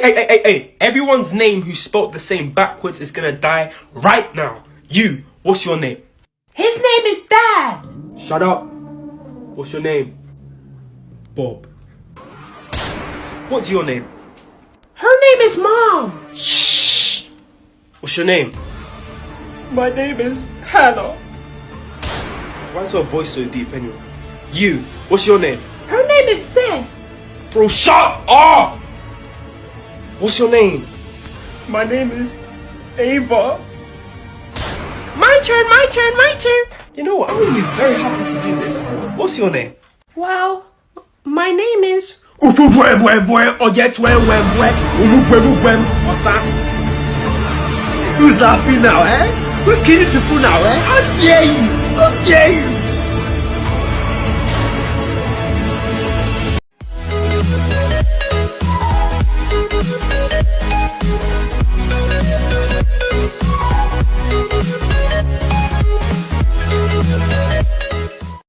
Hey, hey, hey, hey, everyone's name who spelt the same backwards is gonna die right now. You, what's your name? His name is Dad. Shut up. What's your name? Bob. What's your name? Her name is Mom. Shh. What's your name? My name is Hannah. Why's your voice so deep anyway? You, what's your name? Her name is Sis. Bro, shut up! What's your name? My name is Ava. My turn, my turn, my turn. You know what? I'm gonna be very happy to do this. What's your name? Well, my name is. Who's laughing now, eh? Who's killing people now, eh? How dare you? How dare you?